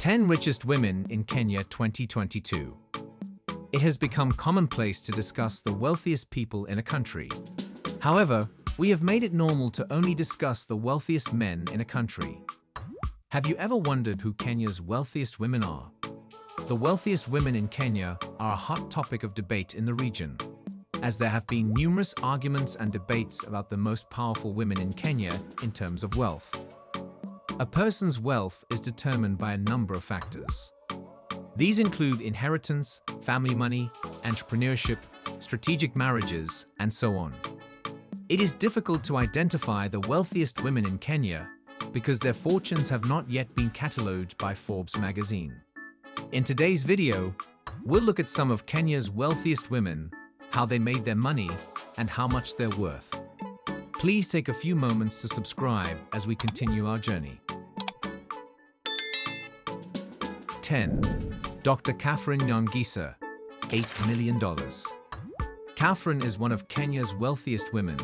10 Richest Women in Kenya 2022 It has become commonplace to discuss the wealthiest people in a country. However, we have made it normal to only discuss the wealthiest men in a country. Have you ever wondered who Kenya's wealthiest women are? The wealthiest women in Kenya are a hot topic of debate in the region, as there have been numerous arguments and debates about the most powerful women in Kenya in terms of wealth. A person's wealth is determined by a number of factors. These include inheritance, family money, entrepreneurship, strategic marriages, and so on. It is difficult to identify the wealthiest women in Kenya because their fortunes have not yet been catalogued by Forbes magazine. In today's video, we'll look at some of Kenya's wealthiest women, how they made their money, and how much they're worth. Please take a few moments to subscribe as we continue our journey. 10. Dr. Catherine Nyongesa, $8 million. Catherine is one of Kenya's wealthiest women,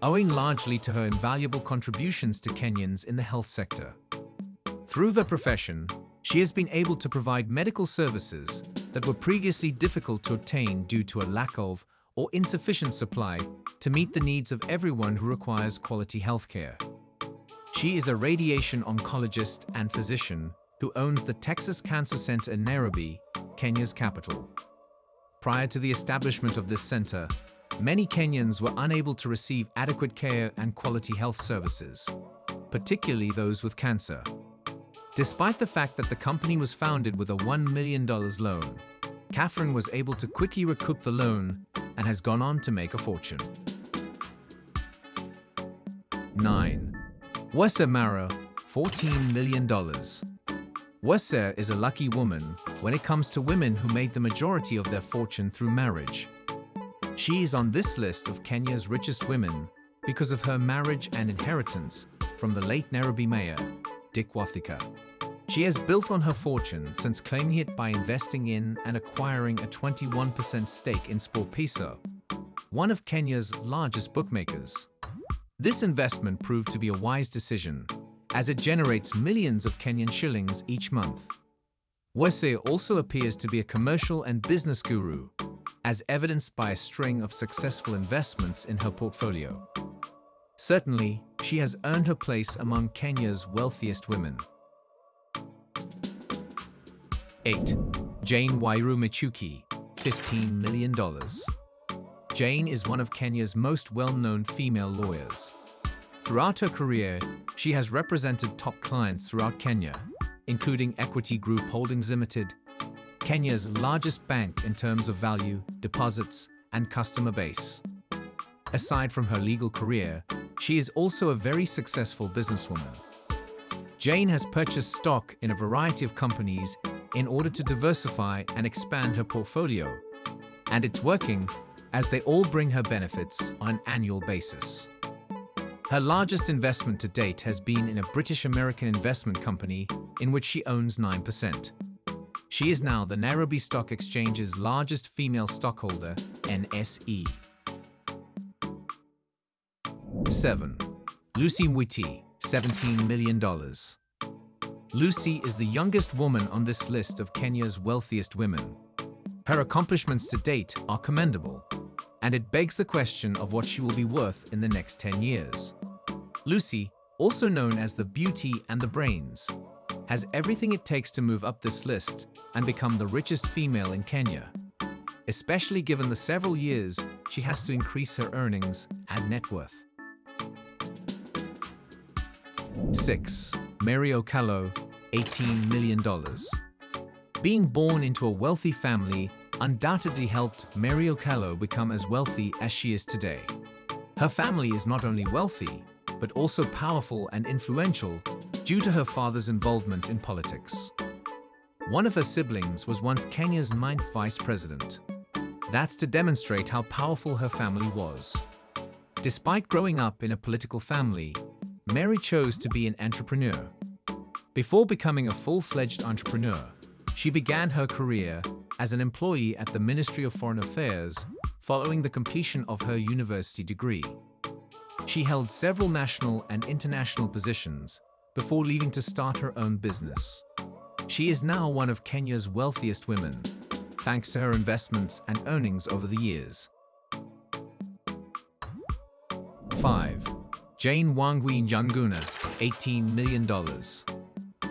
owing largely to her invaluable contributions to Kenyans in the health sector. Through the profession, she has been able to provide medical services that were previously difficult to obtain due to a lack of or insufficient supply to meet the needs of everyone who requires quality healthcare. She is a radiation oncologist and physician who owns the Texas Cancer Center in Nairobi, Kenya's capital. Prior to the establishment of this center, many Kenyans were unable to receive adequate care and quality health services, particularly those with cancer. Despite the fact that the company was founded with a $1 million loan, Catherine was able to quickly recoup the loan and has gone on to make a fortune. 9. Wesa Mara, $14 million. Wesa is a lucky woman when it comes to women who made the majority of their fortune through marriage. She is on this list of Kenya's richest women because of her marriage and inheritance from the late Nairobi mayor, Dick Wathika. She has built on her fortune since claiming it by investing in and acquiring a 21% stake in SportPesa, one of Kenya's largest bookmakers. This investment proved to be a wise decision, as it generates millions of Kenyan shillings each month. Wese also appears to be a commercial and business guru, as evidenced by a string of successful investments in her portfolio. Certainly, she has earned her place among Kenya's wealthiest women. 8. Jane Wairu Michuki, $15 million. Jane is one of Kenya's most well-known female lawyers. Throughout her career, she has represented top clients throughout Kenya, including Equity Group Holdings Limited, Kenya's largest bank in terms of value, deposits, and customer base. Aside from her legal career, she is also a very successful businesswoman. Jane has purchased stock in a variety of companies in order to diversify and expand her portfolio. And it's working, as they all bring her benefits on an annual basis. Her largest investment to date has been in a British-American investment company in which she owns 9%. She is now the Nairobi Stock Exchange's largest female stockholder, NSE. 7. Lucy Mwiti, $17 million. Lucy is the youngest woman on this list of Kenya's wealthiest women. Her accomplishments to date are commendable, and it begs the question of what she will be worth in the next 10 years. Lucy, also known as the beauty and the brains, has everything it takes to move up this list and become the richest female in Kenya, especially given the several years she has to increase her earnings and net worth. 6. Mary Okello, $18 million. Being born into a wealthy family undoubtedly helped Mary Okello become as wealthy as she is today. Her family is not only wealthy, but also powerful and influential due to her father's involvement in politics. One of her siblings was once Kenya's ninth vice president. That's to demonstrate how powerful her family was. Despite growing up in a political family, Mary chose to be an entrepreneur. Before becoming a full-fledged entrepreneur, she began her career as an employee at the Ministry of Foreign Affairs following the completion of her university degree. She held several national and international positions before leaving to start her own business. She is now one of Kenya's wealthiest women, thanks to her investments and earnings over the years. 5. Jane Wangui Njuguna, $18 million.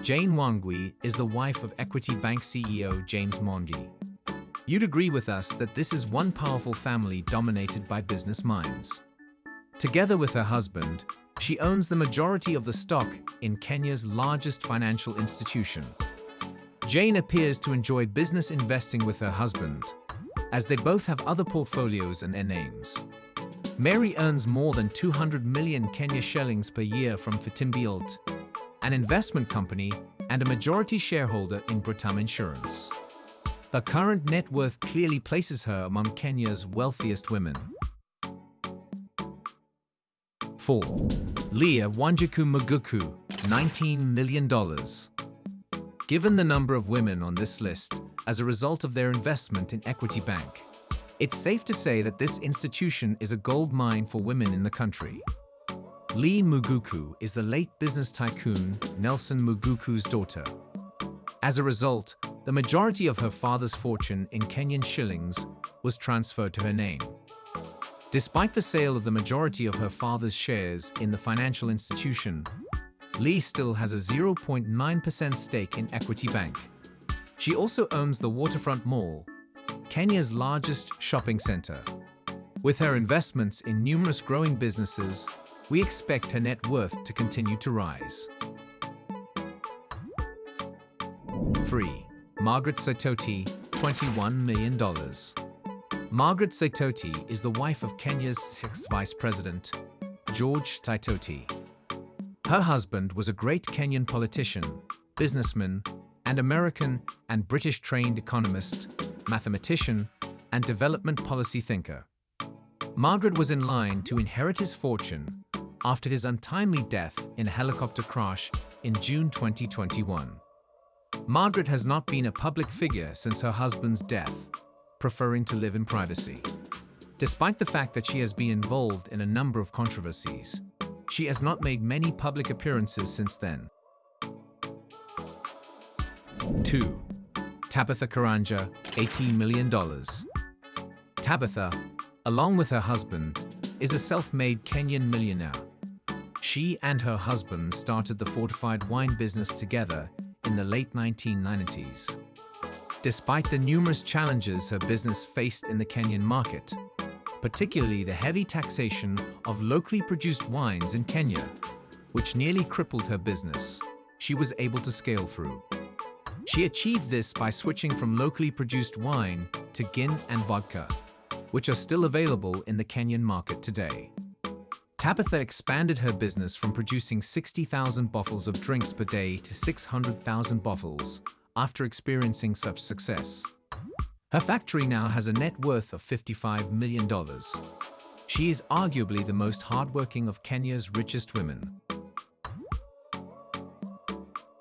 Jane Wangui is the wife of Equity Bank CEO James Mwangi. You'd agree with us that this is one powerful family dominated by business minds. Together with her husband, she owns the majority of the stock in Kenya's largest financial institution. Jane appears to enjoy business investing with her husband, as they both have other portfolios and their names. Mary earns more than 200 million Kenya shillings per year from Fitimbilt, an investment company and a majority shareholder in Britam Insurance. Her current net worth clearly places her among Kenya's wealthiest women. 4. Leah Wanjiku Muguku, $19 million. Given the number of women on this list as a result of their investment in Equity Bank, it's safe to say that this institution is a gold mine for women in the country. Lee Muguku is the late business tycoon Nelson Muguku's daughter. As a result, the majority of her father's fortune in Kenyan shillings was transferred to her name. Despite the sale of the majority of her father's shares in the financial institution, Lee still has a 0.9% stake in Equity Bank. She also owns the Waterfront Mall, Kenya's largest shopping center. With her investments in numerous growing businesses, we expect her net worth to continue to rise. 3. Margaret Saitoti, $21 million. Margaret Saitoti is the wife of Kenya's sixth vice president, George Saitoti. Her husband was a great Kenyan politician, businessman, and American and British trained economist mathematician, and development policy thinker. Margaret was in line to inherit his fortune after his untimely death in a helicopter crash in June 2021. Margaret has not been a public figure since her husband's death, preferring to live in privacy. Despite the fact that she has been involved in a number of controversies, she has not made many public appearances since then. 2. Tabitha Karanja, $18 million. Tabitha, along with her husband, is a self-made Kenyan millionaire. She and her husband started the fortified wine business together in the late 1990s. Despite the numerous challenges her business faced in the Kenyan market, particularly the heavy taxation of locally produced wines in Kenya, which nearly crippled her business, she was able to scale through. She achieved this by switching from locally produced wine to gin and vodka, which are still available in the Kenyan market today. Tabitha expanded her business from producing 60,000 bottles of drinks per day to 600,000 bottles after experiencing such success. Her factory now has a net worth of $55 million. She is arguably the most hardworking of Kenya's richest women.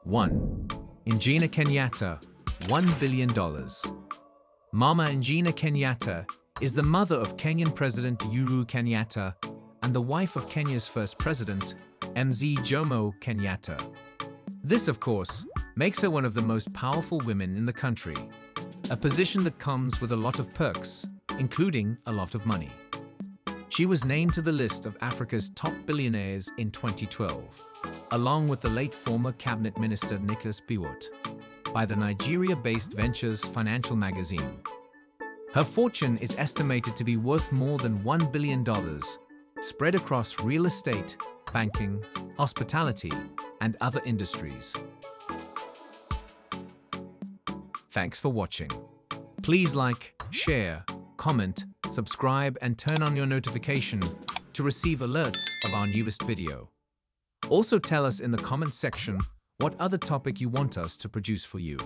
1. Ngina Kenyatta, $1 billion. Mama Ngina Kenyatta is the mother of Kenyan President Uhuru Kenyatta and the wife of Kenya's first president, Mzee Jomo Kenyatta. This, of course, makes her one of the most powerful women in the country, a position that comes with a lot of perks, including a lot of money. She was named to the list of Africa's top billionaires in 2012 along with the late former cabinet minister Nicholas Biwott, by the Nigeria-based Ventures Financial magazine. Her fortune is estimated to be worth more than $1 billion, spread across real estate, banking, hospitality, and other industries. Thanks for watching. Please like, share, comment, subscribe and turn on your notification to receive alerts of our newest video. Also tell us in the comments section what other topic you want us to produce for you.